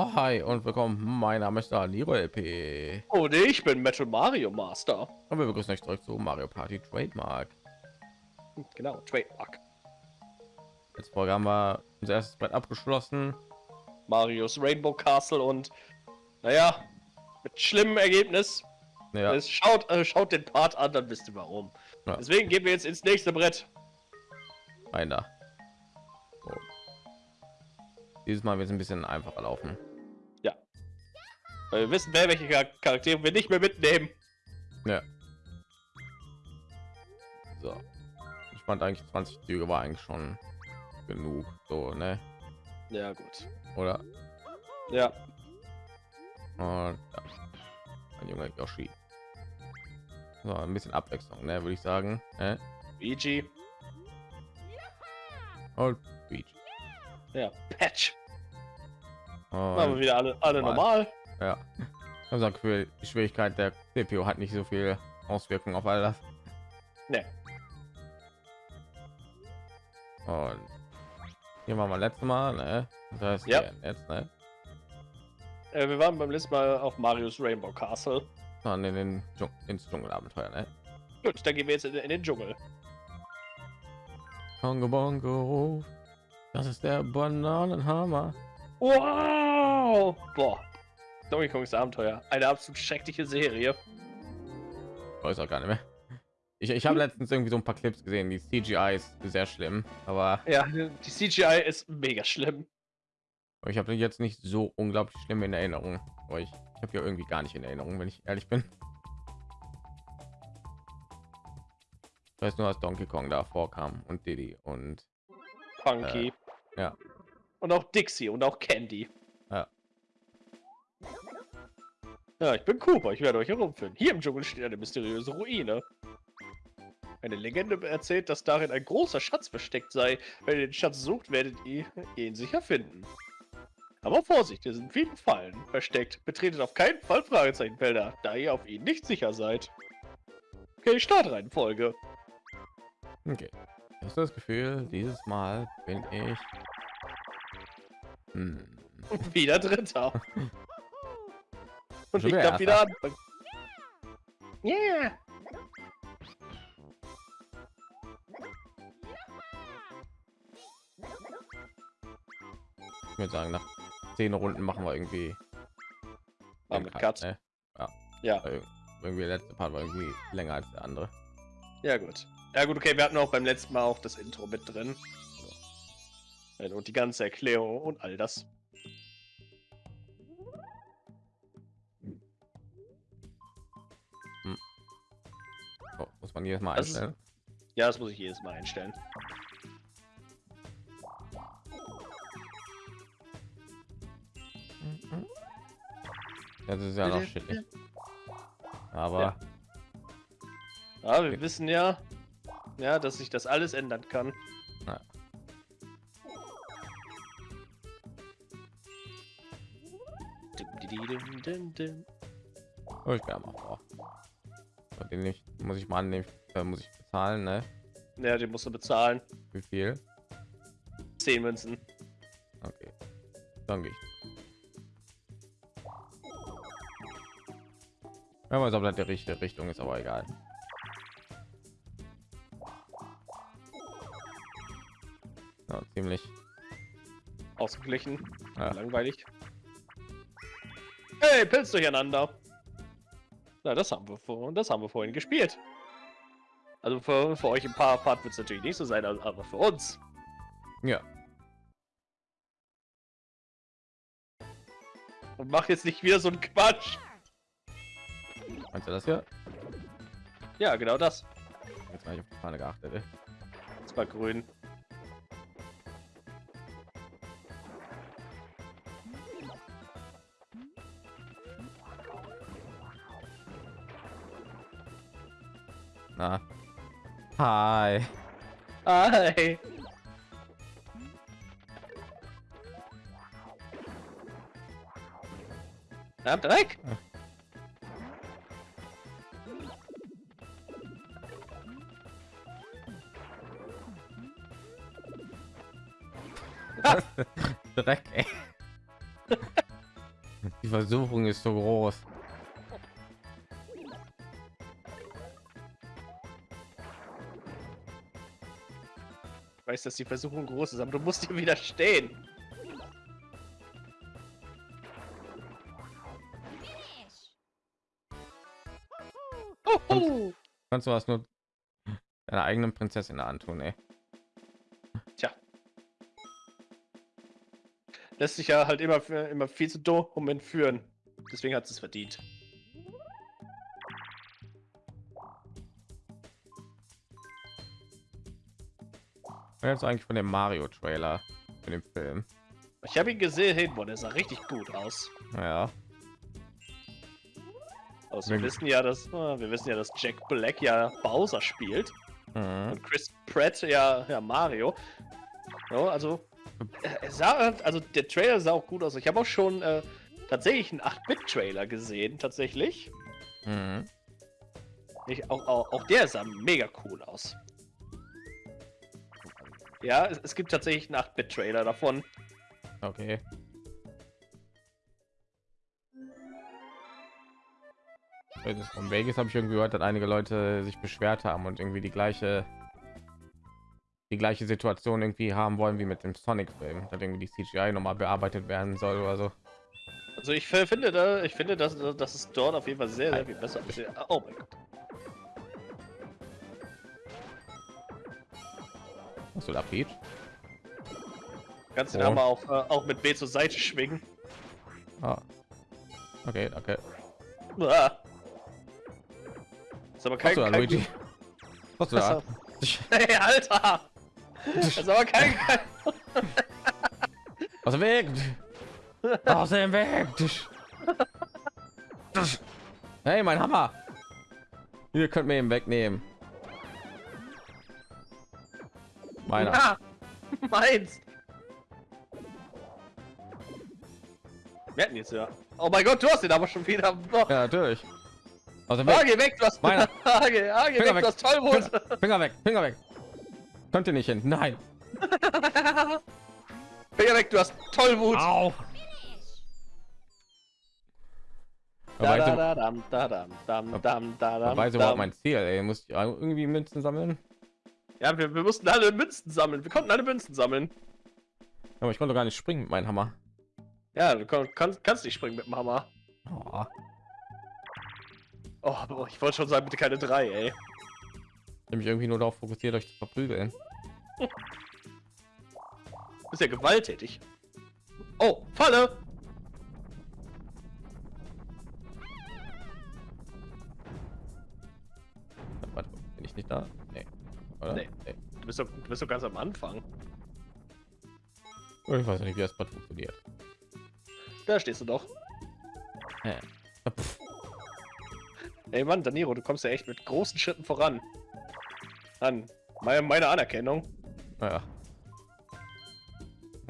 Hi und willkommen. Mein Name ist Niro LP. Und ich bin Metal Mario Master. Und wir begrüßen euch zurück zu Mario Party Trademark. Genau, Trademark. Jetzt haben wir unser erstes Brett abgeschlossen. Marios Rainbow Castle und naja, mit schlimmem Ergebnis. Ja. Es schaut, äh, schaut den Part an, dann wisst ihr warum. Ja. Deswegen gehen wir jetzt ins nächste Brett. Einer. Dieses Mal wird es ein bisschen einfacher laufen. Weil wir wissen, wer welche Char- Charaktere wir nicht mehr mitnehmen. Ja. So. Ich fand eigentlich 20 Züge war eigentlich schon genug. So, ne? Ja, gut. Oder? Ja, Und ja. Mein junger Yoshi. So, ein bisschen Abwechslung, ne, würde ich sagen. Ne? Luigi. Und Peach. Ja, Patch. Und Machen wir wieder alle, alle Mal. normal. Ja. Das Gefühl, die Schwierigkeit der CPU hat nicht so viel Auswirkungen auf all das. Ne, Und hier waren wir letztes Mal, ne? Das heißt, Ja. jetzt, ne? äh, wir waren beim letzten Mal auf Marios Rainbow Castle. Dann in den Dschung ins Dschungelabenteuer, ne? Gut, dann gehen wir jetzt in, in den Dschungel. Kongo Bongo. Das ist der Bananenhammer. Wow! Boah. Donkey Kongs Abenteuer. Eine absolut schreckliche Serie. Weiß auch gar nicht mehr. Ich, ich habe letztens irgendwie so ein paar Clips gesehen. Die CGI ist sehr schlimm, aber Ja, die CGI ist mega schlimm. ich habe jetzt nicht so unglaublich schlimm in Erinnerung. Aber ich, ich habe ja irgendwie gar nicht in Erinnerung, wenn ich ehrlich bin. Ich weiß nur, dass Donkey Kong da vorkam und Diddy und Punky. Äh, ja. Und auch Dixie und auch Candy. Ja. Ich bin Cooper. Ich werde euch herumführen. Hier im Dschungel steht eine mysteriöse Ruine. Eine Legende erzählt, dass darin ein großer Schatz versteckt sei. Wenn ihr den Schatz sucht, werdet ihr ihn sicher finden. Aber Vorsicht, hier sind viele Fallen versteckt. Betretet auf keinen Fall Fragezeichenfelder, da ihr auf ihn nicht sicher seid. Okay, Startreihenfolge. Okay. Ich habe das Gefühl, dieses Mal bin ich hm. Wieder Dritter. Und ich darf wieder anfangen. Yeah. Ich würde sagen, nach zehn Runden machen wir irgendwie den wir Cut. ne? Ja. Ja. Irgendwie der letzte Part war irgendwie länger als der andere. Ja, gut. Ja, gut, okay, wir hatten auch beim letzten Mal auch das Intro mit drin. Ja, Und die ganze Erklärung und all das. Man jedes Mal Das ist- einstellen. Ja, das muss ich jedes Mal einstellen. Das ist ja noch shitty. Aber Ja. Ja, wir Okay. wissen ja, ja, dass sich das alles ändern kann. Ja. Oh, ich bin mal vor. Den nicht muss ich mal annehmen. Da muss ich bezahlen, ne? Ja, den musst du bezahlen. Wie viel? 10 Münzen. Okay. Dann gehe ich. Weiß, ob das die richtige Richtung ist, aber egal. Ja, ziemlich. Ausgeglichen. Ja. Langweilig. Hey, Pilz durcheinander. Na, das haben wir vor, das haben wir vorhin gespielt. Also für, für euch ein paar Part wird es natürlich nicht so sein, aber aber für uns. Ja. Und mach jetzt nicht wieder so einen Quatsch. Meinst du das hier? Ja, genau das. Jetzt habe ich auf die Fahne geachtet. ey. Das war grün. Na. Hi. Hi. Na, Dreck. Dreck, ey. Die Versuchung ist so groß. Weiß, dass die Versuchung groß ist, aber du musst dir widerstehen. Und kannst du was nur deiner eigenen Prinzessin antun, ey. Tja. Lässt sich ja halt immer, für, immer viel zu dumm entführen. Deswegen hat es verdient. Jetzt eigentlich von dem Mario Trailer in dem Film. Ich habe ihn gesehen, boah, der sah richtig gut aus. Ja. Also wir wissen ja, dass äh, wir wissen ja, dass Jack Black ja Bowser spielt Mhm. und Chris Pratt ja, ja Mario. Ja, also sah, also der Trailer sah auch gut aus. Ich habe auch schon äh, tatsächlich einen 8-Bit-Trailer gesehen, tatsächlich. Mhm. Ich, auch, auch, auch der sah mega cool aus. Ja, es, es gibt tatsächlich einen 8-Bit-Trailer davon. Okay. Das Von Vegas habe ich irgendwie gehört, dass einige Leute sich beschwert haben und irgendwie die gleiche die gleiche Situation irgendwie haben wollen wie mit dem Sonic-Film, dass irgendwie die CGI noch mal bearbeitet werden soll oder so. Also ich finde da, ich finde, dass, dass es dort auf jeden Fall sehr, sehr viel besser. Oh mein Gott. Was da, Peach? Kannst du Oh. da mal auch, äh, auch mit B zur Seite schwingen. Ah. Okay, okay. Ah. Ist aber Was kein, du da, kein Luigi? Was da? Hey, Alter! Das ist aber kein, kein Aus dem Weg! Aus dem Weg! Hey, mein Hammer! Ihr könnt mir ihn wegnehmen. Meiner. Ah, meins! Wir hatten jetzt ja. Oh mein Gott, du hast den aber schon wieder. Oh. Ja, natürlich. Aus dem Ah, Weg. geh weg, du hast. Meiner. Ah, geh, ah, geh Finger weg, weg. du hast Tollwut. Finger, Finger weg, Finger weg. Könnt ihr nicht hin? Nein. Finger weg, du hast Tollwut. Au. Da, Dabei da, ist, da, da, da, überhaupt mein Ziel. Ey. Muss ich irgendwie Münzen sammeln? Ja, wir, wir mussten alle Münzen sammeln. Wir konnten alle Münzen sammeln. Aber ich konnte gar nicht springen mit meinem Hammer. Ja, du kannst, kannst nicht springen mit dem Hammer. Oh. Oh, ich wollte schon sagen, bitte keine drei, ey. Ich mich irgendwie nur darauf fokussiert, euch zu verprügeln. Du bist ja gewalttätig. Oh, Falle! Warte, bin ich nicht da? Bist du bist doch ganz am Anfang. Ich weiß nicht, wie das Bad funktioniert. Da stehst du doch. Ey Mann, Daniro, du kommst ja echt mit großen Schritten voran. An meine, meine Anerkennung. Naja.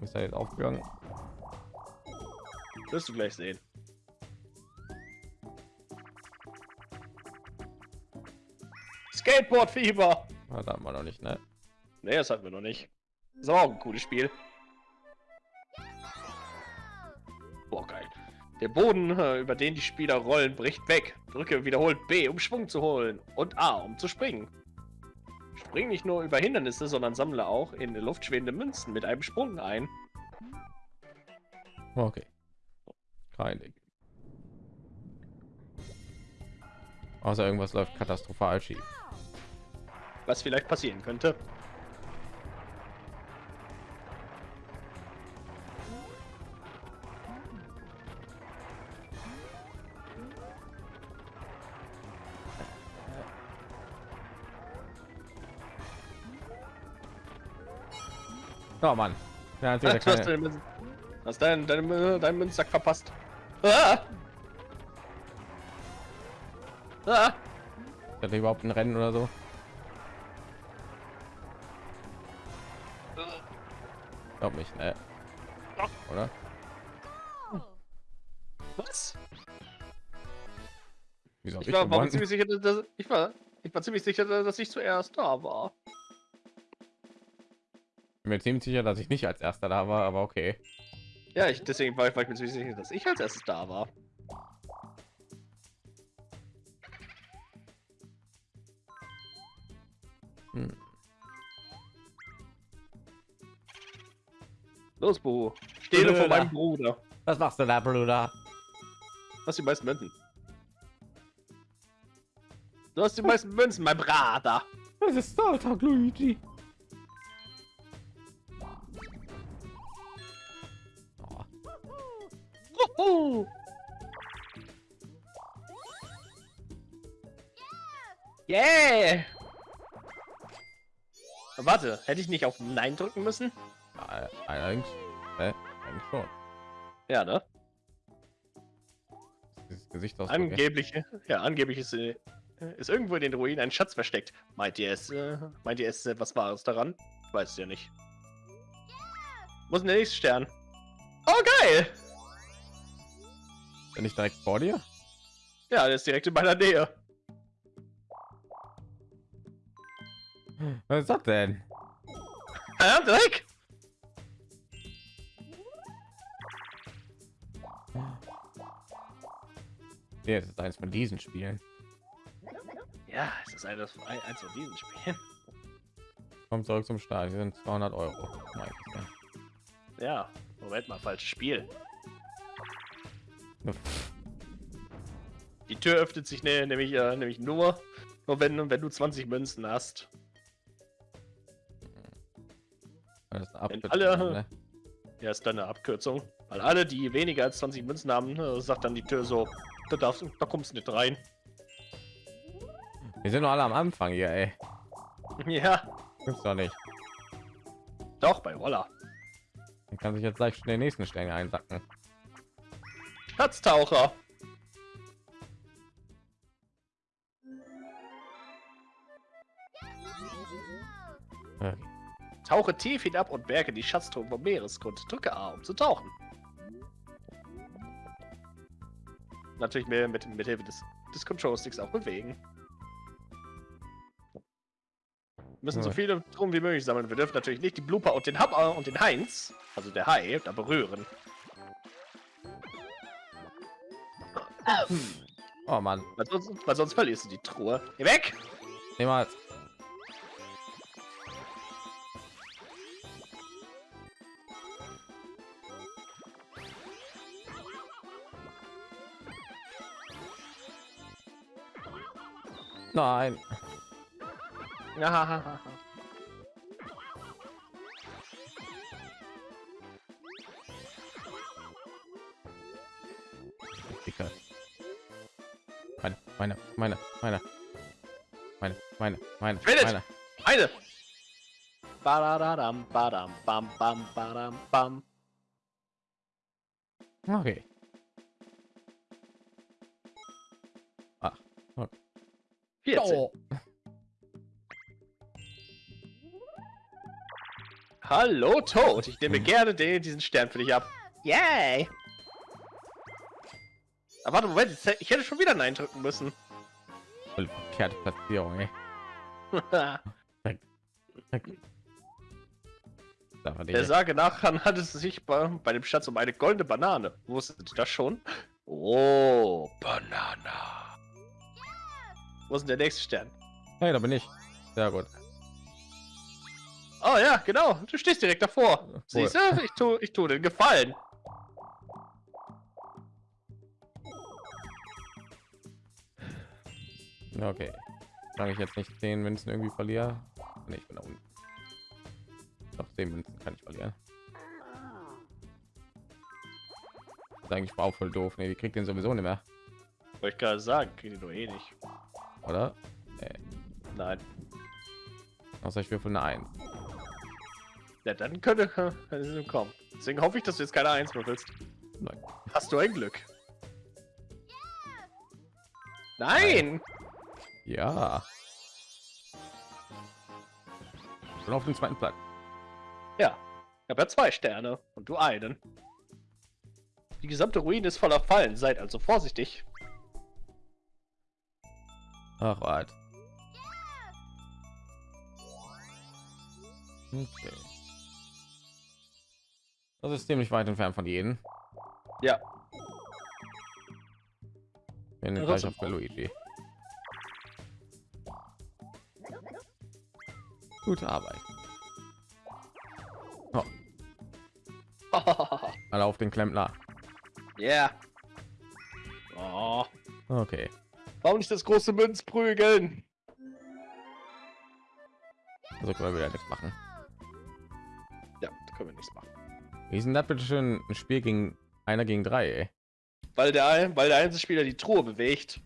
Ist da jetzt aufgegangen? Wirst du gleich sehen. Skateboard-Fieber! Ah, da haben wir noch nicht, ne? Nee, das hatten wir noch nicht. Ist aber auch ein cooles Spiel. Boah, geil. Der Boden, äh, über den die Spieler rollen, bricht weg. Drücke wiederholt B, um Schwung zu holen. Und A, um zu springen. Spring nicht nur über Hindernisse, sondern sammle auch in der Luft schwebende Münzen mit einem Sprung ein. Okay. Kein Ding. Außer irgendwas läuft katastrophal schief. Was vielleicht passieren könnte. Oh Mann. Ja, natürlich hast keine... deine Münzen. Hast deinen deinen deinen Münzsack verpasst. Ah! Ah! Er überhaupt ein Rennen oder so? Glaub nicht, ne? Oder? Was? Wieso Ich ich war, ziemlich sicher, dass ich war, ich war ziemlich sicher, dass ich zuerst da war. Bin mir ziemlich sicher, dass ich nicht als erster da war, aber okay. Ja, ich, deswegen war ich, war ich mir ziemlich sicher, dass ich als erstes da war. Hm. Los, Bo. Stehle von meinem Bruder. Was machst du da, Bruder? Was die meisten Münzen? Du hast die meisten Münzen, mein Brater. Das ist Startag, Luigi. Warte, hätte ich nicht auf Nein drücken müssen? äh, allerdings, äh, eigentlich schon. Ja, ne? Dieses Gesicht aus. Angeblich, ja, angeblich ist, äh, ist irgendwo in den Ruinen ein Schatz versteckt. Meint ihr es, äh, meint ihr es etwas Wahres daran? Ich weiß es ja nicht. Muss in der nächste Stern. Oh, geil! Bin ich direkt vor dir? Ja, der ist direkt in meiner Nähe. Was ist das denn? Ja, direkt! Nee, das ist eins von diesen Spielen. Ja, es ist eines, ein- eins von diesen Spielen. Kommt zurück zum Start. Hier sind 200 Euro. Ja, Moment mal, falsches Spiel. Die Tür öffnet sich ne, nämlich, äh, nämlich nur, nur wenn, wenn du 20 Münzen hast. Das ist eine Abkürzung, alle- ne? Ja, ist dann eine Abkürzung. Weil alle, die weniger als 20 Münzen haben, äh, sagt dann die Tür so, da darfst du, da kommst du nicht rein. Wir sind noch alle am Anfang hier, ey. Ja, Gibt's doch nicht. doch, bei Roller. Man kann sich jetzt gleich den nächsten Stern einsacken. Schatztaucher. Okay. Tauche tief hinab und berge die Schatztruhen vom Meeresgrund. Drücke A, um zu tauchen. Natürlich mehr mit, mit Hilfe des, des Control-Sticks auch bewegen. Müssen so viele Truhen wie möglich sammeln. Wir dürfen natürlich nicht die Blooper und den Hubber und den Heinz, also der Hai, da berühren. Oh Mann, Weil sonst, weil sonst verlierst du die Truhe. Geh weg! niemals. Nein. Ja, Dicke. Meine, meine, meine, meine, meine, meine, meine, meine. eine! Badadadam, badam, bam, bam, badam, bam. Okay. 14. oh. Hallo, Toad. Ich nehme gerne den, diesen Stern für dich ab. Yay! Aber warte, Moment. Ich hätte schon wieder Nein drücken müssen. Voll verkehrte Platzierung, ey. Der Sage nach handelt es sich bei, bei dem Schatz um eine goldene Banane. Wusstet ihr das schon? Oh, Banana. Wo ist denn der nächste Stern? Hey, da bin ich. Sehr gut. Oh ja, genau. Du stehst direkt davor. Cool. Siehst du? Ich tue ich tu den Gefallen. Okay. Solange ich jetzt nicht 10 Münzen irgendwie verliere. Nee, ich bin da unten. Doch 10 Münzen kann ich verlieren. Das ist eigentlich auch voll doof. Nee, die kriegt den sowieso nicht mehr, Wollte ich gerade sagen, kriegen die nur eh nicht. Oder? Nee. Nein. Außer ich würfel eine 1. Ja, dann könnte sie kommen. Deswegen hoffe ich, dass du jetzt keine Eins würfelst. Nein. Hast du ein Glück? Nein! Ja. Schon auf dem zweiten Platz. Ja, ich habe ja zwei Sterne und du einen. Die gesamte Ruine ist voller Fallen, seid also vorsichtig. Ach, wart. Okay. Das ist ziemlich weit entfernt von jedem. Ja. Bin gleich auf Luigi. Gute Arbeit. Oh. Alle auf den Klempner. Ja. Oh. Okay. Warum nicht das große Münz prügeln? So können wir wieder nichts machen. Ja, da können wir nichts machen. Wie ist denn das bitte schön ein Spiel gegen einer gegen drei? Ey? Weil der, weil der Einzelspieler die Truhe bewegt.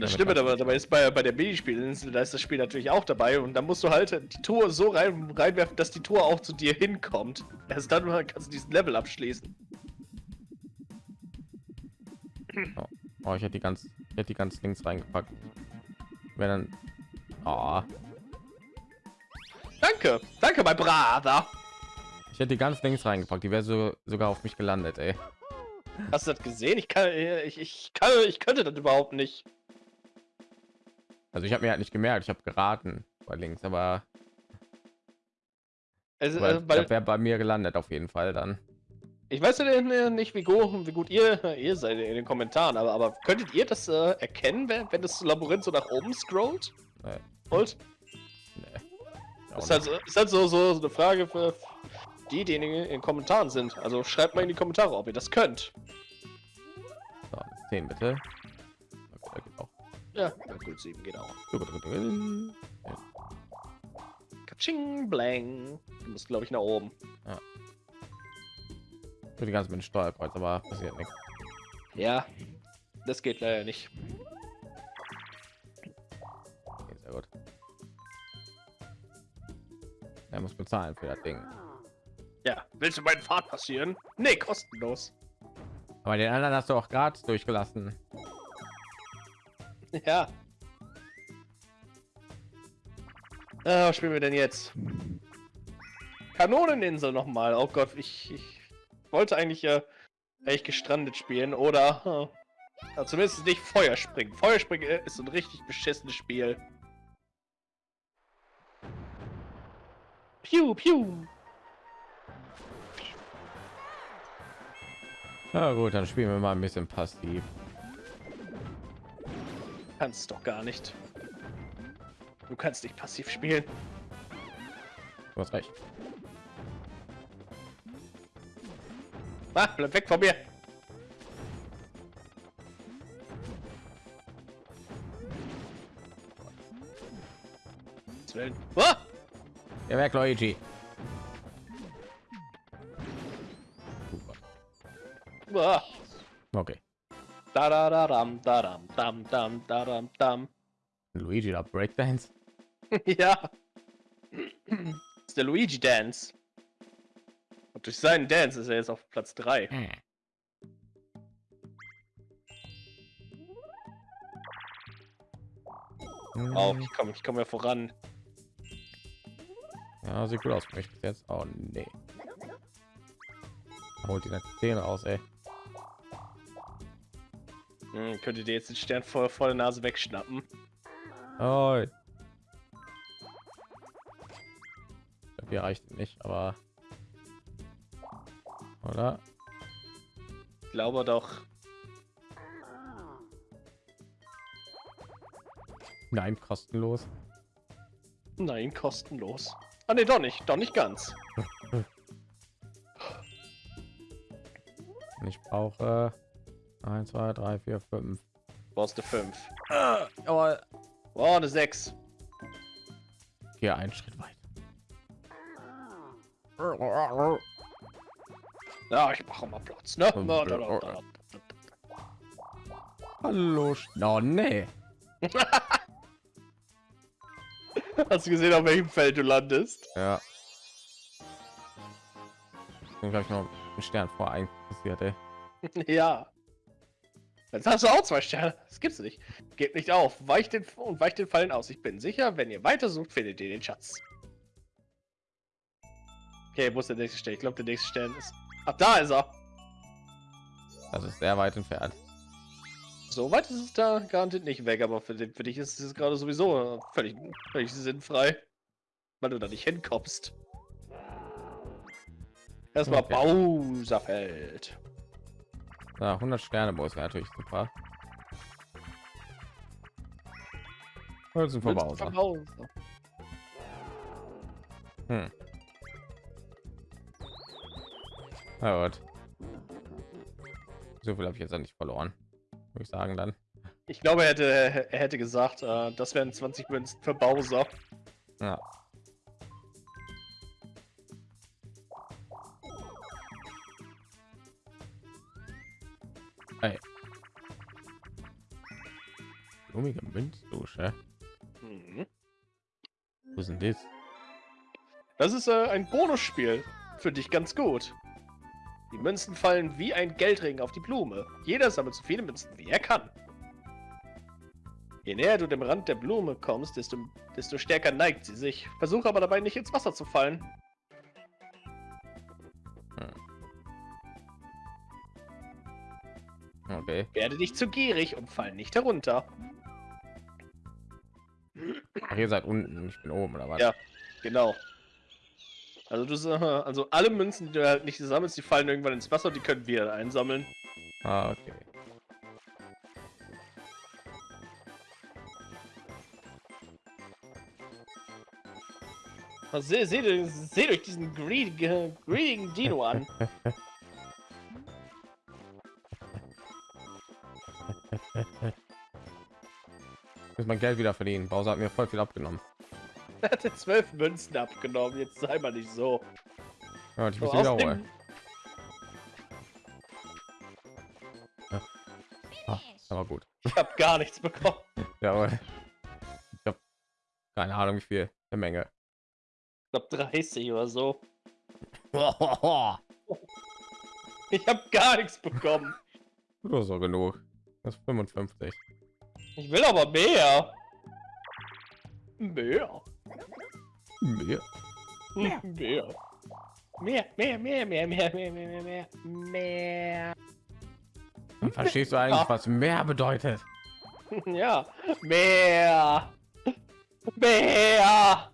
Das Schlimme was- dabei, ist bei, bei der Minispielinsel, da ist das Spiel natürlich auch dabei und dann musst du halt die Tour so rein, reinwerfen, dass die Tour auch zu dir hinkommt. Erst dann kannst du diesen Level abschließen. Oh, ich hätte die ganz, ich hätte die ganz links reingepackt. Wenn dann, oh, Danke, danke, mein Brother. ich hätte die ganz links reingepackt. Die wäre so sogar auf mich gelandet, ey. Hast du das gesehen? Ich kann, ich, ich kann, ich könnte das überhaupt nicht. Also ich habe mir halt nicht gemerkt. Ich habe geraten bei links, aber Also, weil, äh, wäre bei mir gelandet auf jeden Fall dann. ich weiß ja äh, nicht, wie gut, wie gut ihr, ihr seid in den Kommentaren, aber, aber könntet ihr das äh, erkennen, wenn, wenn das Labyrinth so nach oben scrollt? Nee, Und nee. Ist halt, ist halt so, so, so eine Frage für die, die in den Kommentaren sind. Also schreibt mal in die Kommentare, ob ihr das könnt. So, 10 bitte. Ja, ja gut, 7 geht auch. Für Katsching, blang. Du musst, glaube ich, nach oben. die ganze mit Steuerkreuz, aber passiert nichts. Ja, das geht leider nicht. Okay, sehr gut. Er muss bezahlen für das Ding. Ja, willst du meinen Pfad passieren? Nee, kostenlos. Aber den anderen hast du auch gerade durchgelassen. Ja. Ah, was spielen wir denn jetzt? Kanoneninsel noch mal. Oh Gott, ich, ich wollte eigentlich ja echt gestrandet spielen oder äh, ja, zumindest nicht Feuerspringen. Feuerspringen äh, ist ein richtig beschissenes Spiel. Piu, piu. Ja gut, dann spielen wir mal ein bisschen passiv. Kannst doch gar nicht. Du kannst nicht passiv spielen. Du hast recht. Ah, bleib weg von mir. Willen. Ah! Ja, weg, Luigi. Ah! Okay. Da da da dam da dam dam dam da dam dam. Luigi da Breakdance. ja. Ist der Luigi Dance. Und durch seinen Dance ist er jetzt auf Platz 3. Auf, ich komme ich komm ja voran. Ja, sieht gut aus bis jetzt. Oh nee. Holt die 10 aus, ey. Hm, könntet ihr jetzt den Stern vor, vor der Nase wegschnappen? Oh. Wir reicht nicht, aber oder? Ich glaube doch. Nein, kostenlos. Nein, kostenlos. Ah ne, doch nicht. Doch nicht ganz. Ich brauche 1, 2, 3, 4, 5. Brauchst du 5. Aber Oh, eine 6. hier einen Schritt weit. Ja, ich mache mal Platz, ne? Hallo. Sch- Oh nee. Hast du gesehen, auf welchem Feld du landest? Ja. Dann gleich noch einen Stern vor ein passiert, ey. ja. Jetzt hast du auch zwei Sterne. Das gibt's nicht. Gebt nicht auf. Weicht den und weicht den Fallen aus. Ich bin sicher, wenn ihr weiter sucht, findet ihr den Schatz. Okay, wo ist der nächste Stern? Ich glaube, der nächste Stern ist. Ach, da ist er. Das ist sehr weit entfernt. So weit ist es da garantiert nicht weg, aber für, für dich ist es gerade sowieso völlig, völlig sinnfrei, weil du da nicht hinkommst. Erstmal Okay. Bowserfeld. Ja, 100 Sterne Boss wäre natürlich super. Münzen für Münzen. Hm. Na gut. So viel habe ich jetzt nicht verloren. Würde ich sagen dann. Ich glaube, er hätte, er hätte gesagt, äh, das wären 20 Münzen für Bowser. Ja. Münzdusche. Mhm. Wo denn das? Das ist äh, ein Bonusspiel. Für dich ganz gut. Die Münzen fallen wie ein Geldring auf die Blume. Jeder sammelt so viele Münzen, wie er kann. Je näher du dem Rand der Blume kommst, desto, desto stärker neigt sie sich. Versuche aber dabei nicht ins Wasser zu fallen. Okay. Werde nicht zu gierig und fall nicht herunter. Ach, ihr seid unten, ich bin oben, oder was? Ja. Genau. Also du also alle Münzen, die du halt nicht sammelst, die fallen irgendwann ins Wasser, die können wir einsammeln. Ah, okay. Also, Seht seh, seht euch diesen greed, greedigen Dino an. muss mein Geld wieder verdienen. Bowser hat mir voll viel abgenommen. Er hatte zwölf Münzen abgenommen, jetzt sei mal nicht so. Ja, ich So, muss sie wieder außerdem- holen. Ah, aber gut. Ich habe gar nichts bekommen. Ja, aber ich habe keine Ahnung, wie viel. Eine Menge. Ich glaube 30 oder so. Ich habe gar nichts bekommen. Nur so genug. Das ist 55. Ich will aber mehr. Mehr. Mehr. Mehr. Mehr, mehr, mehr, mehr, mehr, mehr, mehr, mehr, mehr, mehr. Verstehst du eigentlich, was mehr bedeutet? Ja, mehr. Mehr.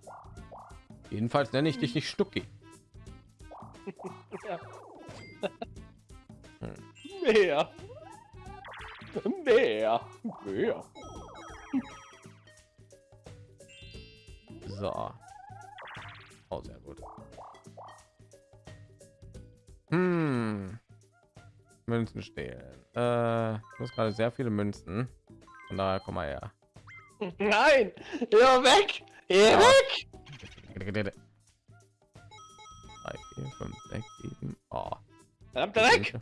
Jedenfalls nenne ich dich nicht Stucki. Ja. Mehr. Mehr. Mehr. So. Oh, sehr gut. Hm. Münzen stehlen. Äh, ich muss gerade sehr viele Münzen. Von daher komm mal her. Nein. Ja, weg. Ja. weg. 3, 4, 5, 6, 7. Oh. Verdammt, weg.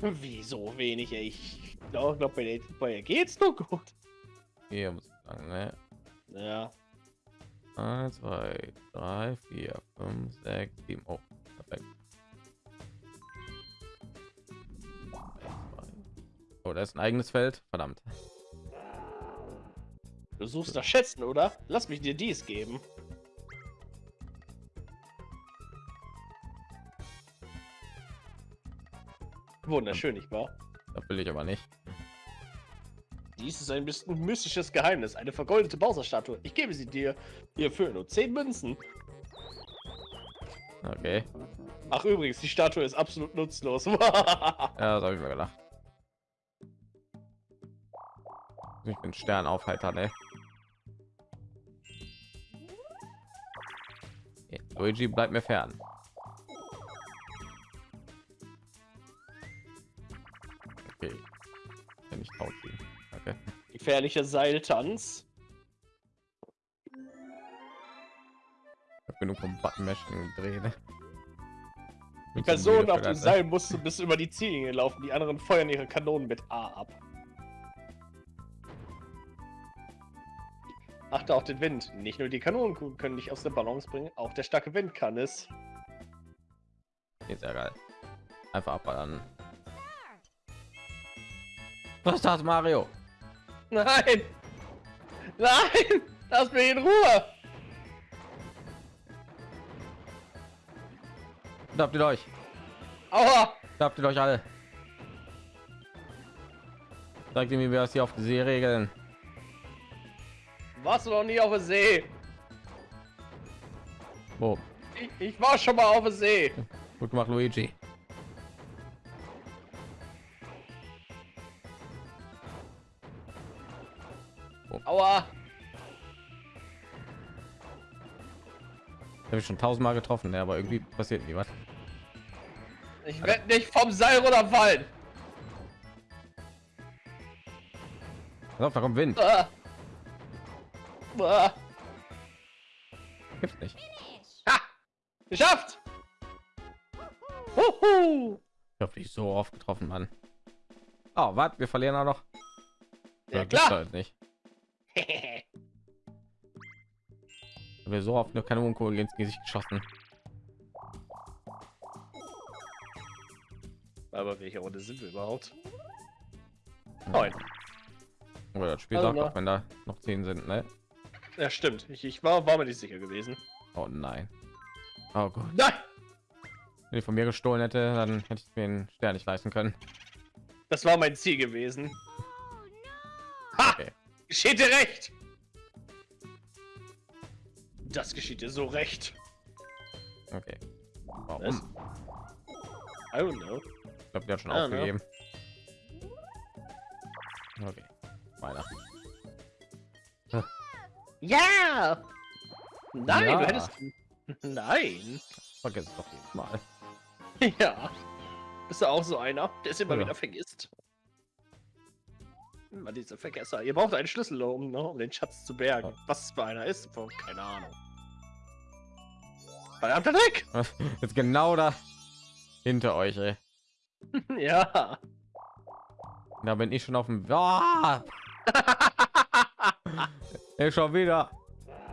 Wieso wenig? ey? Ich glaube, glaub, bei, der- bei geht's nur gut. Hier muss ich sagen, ne? Ja. 1, 2, 3, 4, 5, 6, 7. Oh, perfekt. Oh, da ist ein eigenes Feld. Verdammt. Du suchst nach Schätzen, oder? Lass mich dir dies geben. Wunderschön, nicht wahr? Das will ich aber nicht. Dies ist ein bisschen mystisches Geheimnis, eine vergoldete Bowser-Statue. Ich gebe sie dir hierfür nur 10 Münzen. Okay. Ach übrigens, die Statue ist absolut nutzlos. Ja, das habe ich mir gedacht. Ich bin Stern aufheitern, ey. Luigi bleibt mir fern. Wenn ich taub bin. Okay. Gefährlicher Seiltanz. Ich hab genug vom Button Mashing gedreht. ne? Die Person auf dem? Seil muss bis über die Ziellinie laufen. Die anderen feuern ihre Kanonen mit A ab. Achte auf den Wind. Nicht nur die Kanonen können dich aus der Balance bringen, auch der starke Wind kann es. Ist ja geil. Einfach abballern. Was ist das, Mario? Nein! Nein! Lass mich in Ruhe! Da habt ihr euch. Aua! Da habt ihr euch alle. Sag dir, wie wir das hier auf die See regeln. Warst du noch nie auf der See? Wo? Ich, ich war schon mal auf der See. Gut gemacht, Luigi. Aua. Habe ich schon tausendmal getroffen, ne? aber irgendwie passiert nie was. Ich werde nicht vom Seil runterfallen. Pass auf, da kommt Wind. Ah. Ah. Gibt's nicht. Ha! Geschafft! Huhu! Ich habe dich so oft getroffen, Mann. Oh, was? Wir verlieren auch noch. Ja, gibt's klar. halt nicht. Wir so oft nur Kanonenkugel ins Gesicht geschossen. Aber welche Runde sind wir überhaupt? Neun. Aber das Spiel Also sagt auch, wenn da noch zehn sind, ne? Ja, stimmt. Ich, ich war, war mir nicht sicher gewesen. Oh nein. Oh Gott. Nein! Wenn ich von mir gestohlen hätte, dann hätte ich mir den Stern nicht leisten können. Das war mein Ziel gewesen. Ha! Okay. Geschieht dir recht! Das geschieht dir so recht. Okay. Was? Warum? I don't know. Ich glaube, der hat schon aufgegeben. Okay. Weiter. Ja! Nein, Ja. du hättest. Nein! Vergiss es doch jedes Mal. Ja. Bist du auch so einer, der es immer Ja. wieder vergisst? Immer diese Vergesser. Ihr braucht einen Schlüssel, um, ne, um den Schatz zu bergen. Was für einer ist, keine Ahnung. Verdammter Dreck! Jetzt genau da hinter euch, ey. ja. Da bin ich schon auf dem. Ah! Ey, schon wieder.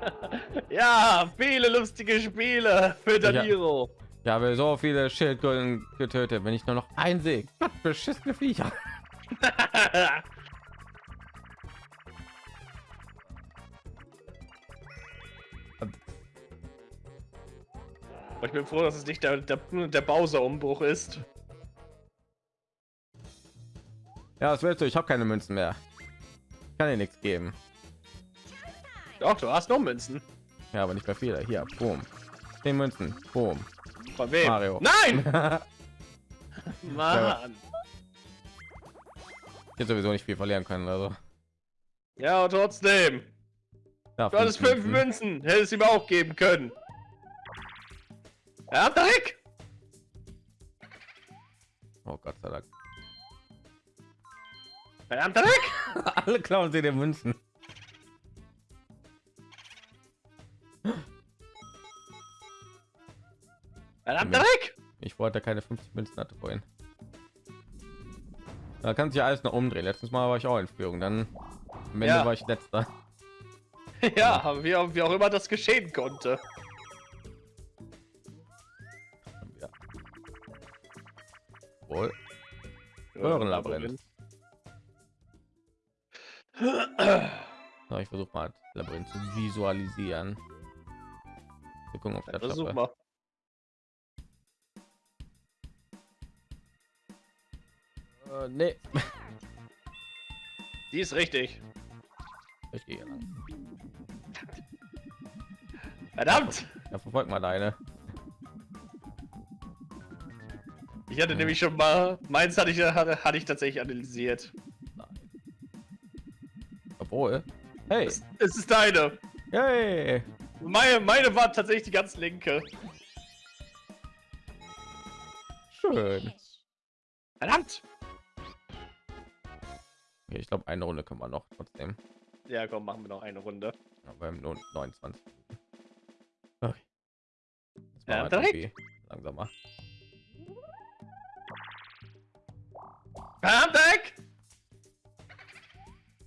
ja, viele lustige Spiele für Daniro. Ich habe so viele Schildkröten getötet, wenn ich nur noch ein sehe. Gott, beschissene Viecher. Aber ich bin froh, dass es nicht der, der, der Bowser-Umbruch ist. Ja, was willst du? Ich habe keine Münzen mehr. Ich kann dir nichts geben. Doch, du hast noch Münzen. Ja, aber nicht mehr viele. Hier, boom. 10 Münzen. Boom. Von wem? Mario. Nein! Mann! Jetzt sowieso nicht viel verlieren können, also. Ja, trotzdem. Ja, Du hattest fünf Münzen. Hättest du ihm auch geben können. Ja, Dreck! Oh Gott sei Dank. Verdammter Dreck! Alle klauen sie den Münzen. Verdammter Dreck! Ich wollte keine 50 Münzen hatte vorhin. Da kann sich ja alles noch umdrehen. Letztes Mal war ich auch in Führung, dann am Ende Ja. war ich letzter. Ja, wie auch immer das geschehen konnte. Wohl. Röhrenlabyrinth. So, ich versuche mal das Labyrinth zu visualisieren. Wir gucken, ich das Versuch mal. Äh, nee. Die ist richtig. Ich gehe hier lang. Verdammt! Ja, verfolg mal deine. Ich hatte nämlich schon mal. Meins hatte ich, hatte, hatte ich tatsächlich analysiert. Obwohl. Hey. Es, es ist deine. Hey. Meine, meine war tatsächlich die ganz linke. Schön. Verdammt! Okay, ich glaube, eine Runde können wir noch trotzdem. Ja, komm, machen wir noch eine Runde. Aber nur 29. Okay. Ja, direkt. langsamer. Verdammt, Dreck!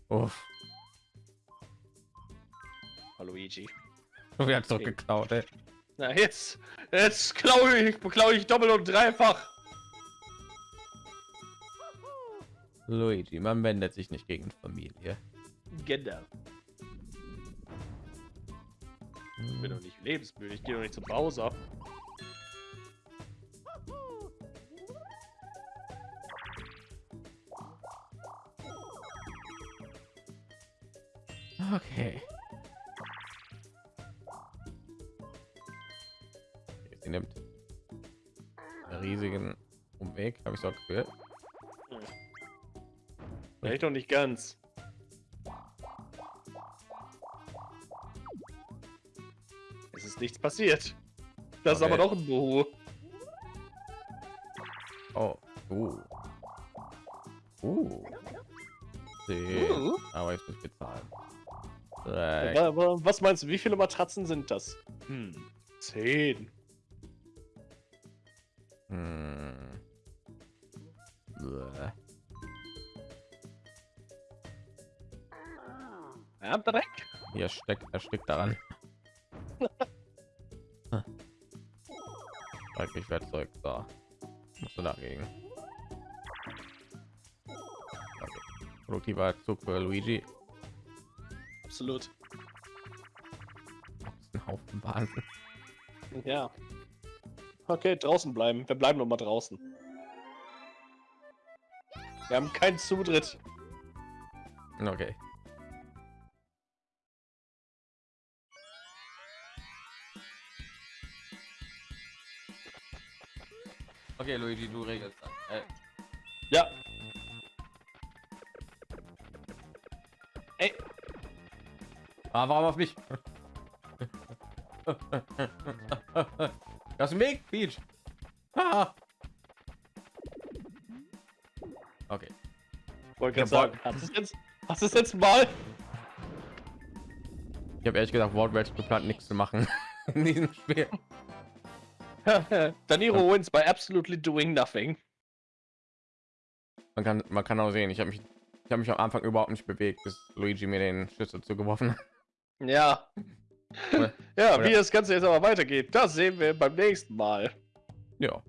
Uff. Hallo, Luigi. Wieder zurückgeklaut, ey. Na, jetzt. Jetzt klaue ich, klaue ich doppelt und dreifach. Luigi, man wendet sich nicht gegen Familie. Genau. Ich bin doch nicht lebensmüde. Ich gehe doch nicht zum Bowser. Okay. Sie nimmt einen riesigen Umweg, habe ich so gefühlt. Vielleicht noch nicht ganz. Es ist nichts passiert. Das Okay. ist aber noch ein Buhu. Oh, uh. Uh. See. Uh. Aber jetzt muss ich bezahlen. Was meinst du, wie viele Matratzen sind das? Hm, zehn. Hm. Bäh. Ja, Dreck. Hier steckt, er steckt daran. Sag ich werde zurück. So. Musst du dagegen. Okay. Produktiver Zug für Luigi. Absolut. Das ist ein Haufen Wahnsinn. Ja. Okay, draußen bleiben. Wir bleiben noch mal draußen. Wir haben keinen Zutritt. Okay. Okay, Luigi, du regelst das. Äh, Ja. Ah, warum auf mich? Das ist Weg, Peach. Ah. Okay. wollte gerade sagen, hast du es jetzt, hast es jetzt mal? Ich habe ehrlich gesagt wortwörtlich geplant, nichts zu machen in diesem Spiel. Daniro wins by absolutely doing nothing. Man kann, man kann auch sehen, ich habe mich, ich habe mich am Anfang überhaupt nicht bewegt, bis Luigi mir den Schlüssel zugeworfen hat. Ja. Ja, oder- wie das Ganze jetzt aber weitergeht, das sehen wir beim nächsten Mal. Ja.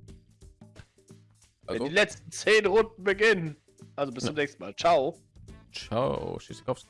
Wenn Also, die letzten zehn Runden beginnen. Also bis zum nächsten Mal. Ciao. ciao, Schisikowski.